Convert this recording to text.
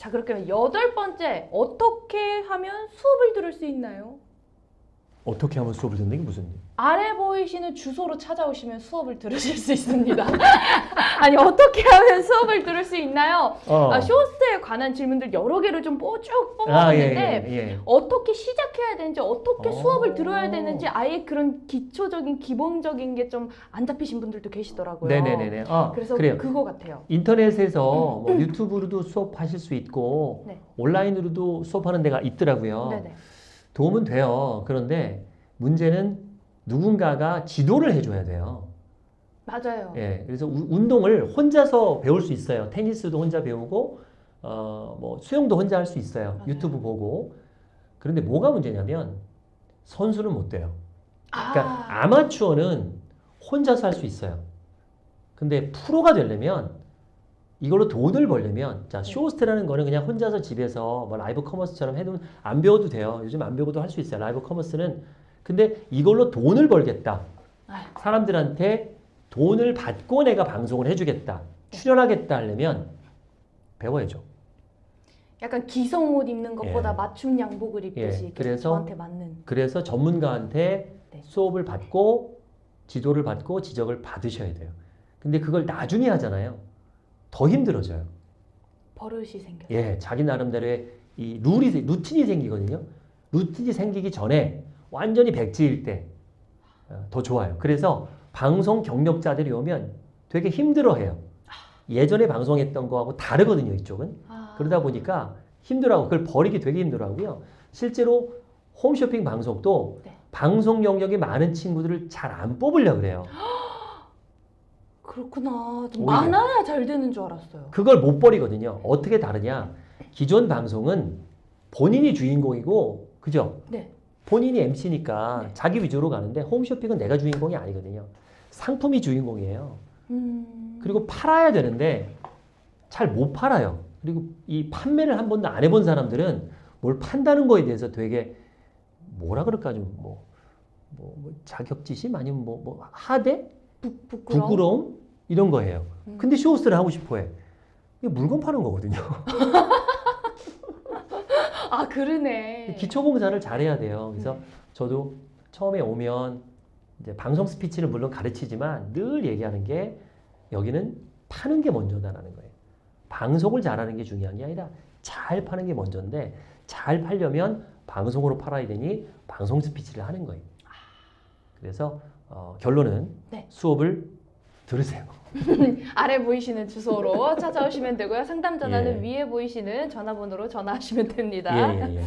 자 그렇게 여덟 번째 어떻게 하면 수업을 들을 수 있나요? 어떻게 하면 수업을 듣는 게 무슨 일? 아래 보이시는 주소로 찾아오시면 수업을 들으실 수 있습니다. 아니 어떻게 하면 수업을 들을 수 있나요? 어. 아, 쇼스 에 관한 질문들 여러 개를 좀 뽀- 쭉 아, 예, 뽑아봤는데 예, 예. 어떻게 시작해야 되는지 어떻게 어. 수업을 들어야 되는지 아예 그런 기초적인 기본적인 게 좀 안 잡히신 분들도 계시더라고요. 네네네네. 아, 그래서 그래요. 그거 같아요. 인터넷에서 뭐 유튜브로도 수업하실 수 있고 네. 온라인으로도 수업하는 데가 있더라고요. 네네. 도움은 돼요. 그런데 문제는 누군가가 지도를 해줘야 돼요. 맞아요. 예, 그래서 우- 운동을 혼자서 배울 수 있어요. 테니스도 혼자 배우고, 어, 뭐 수영도 혼자 할 수 있어요. 맞아요. 유튜브 보고. 그런데 뭐가 문제냐면 선수는 못 돼요. 그러니까 아, 아마추어는 혼자서 할 수 있어요. 근데 프로가 되려면 이걸로 돈을 벌려면 자 네. 쇼호스트라는 거는 그냥 혼자서 집에서 뭐 라이브 커머스처럼 해도 안 배워도 돼요. 요즘 안 배워도 할 수 있어요. 라이브 커머스는 근데 이걸로 돈을 벌겠다. 아유. 사람들한테 돈을 받고 내가 방송을 해주겠다. 출연하겠다 하려면 배워야죠. 약간 기성 옷 입는 것보다 예. 맞춤 양복을 입듯이 예, 그래서 저한테 맞는. 그래서 전문가한테 네. 수업을 받고 지도를 받고 지적을 받으셔야 돼요. 근데 그걸 나중에 하잖아요. 더 힘들어져요. 버릇이 생겨. 예, 자기 나름대로의 이 룰이 생- 루틴이 생기거든요. 루틴이 생기기 전에 완전히 백지일 때 더 좋아요. 그래서 방송 경력자들이 오면 되게 힘들어해요. 예전에 방송했던 거하고 다르거든요. 이쪽은. 아, 그러다 보니까 힘들어하고 그걸 버리기 되게 힘들어하고요. 실제로 홈쇼핑 방송도 네. 방송 영역이 많은 친구들을 잘 안 뽑으려 그래요. 그렇구나. 많아야 잘 되는 줄 알았어요. 그걸 못 버리거든요. 어떻게 다르냐? 기존 방송은 본인이 주인공이고, 그죠? 네. 본인이 MC니까 네. 자기 위주로 가는데 홈쇼핑은 내가 주인공이 아니거든요. 상품이 주인공이에요. 음. 그리고 팔아야 되는데 잘 못 팔아요. 그리고 이 판매를 한 번도 안 해본 사람들은 뭘 판다는 거에 대해서 되게 뭐라 그럴까 좀 뭐, 뭐, 뭐 자격지심 아니면 뭐, 뭐 하대? 부, 부끄러움. 부끄러움? 이런 거예요. 음. 근데 쇼호스를 하고 싶어 해. 이게 물건 파는 거거든요. 아 그러네. 기초공사를 잘해야 돼요. 그래서 네. 저도 처음에 오면 이제 방송 스피치는 물론 가르치지만 늘 얘기하는 게 여기는 파는 게 먼저다라는 거예요. 방송을 잘하는 게 중요한 게 아니라 잘 파는 게 먼저인데 잘 팔려면 방송으로 팔아야 되니 방송 스피치를 하는 거예요. 그래서 어, 결론은 네. 수업을 들으세요. 아래 보이시는 주소로 찾아오시면 되고요. 상담 전화는 예. 위에 보이시는 전화번호로 전화하시면 됩니다. 예, 예, 예.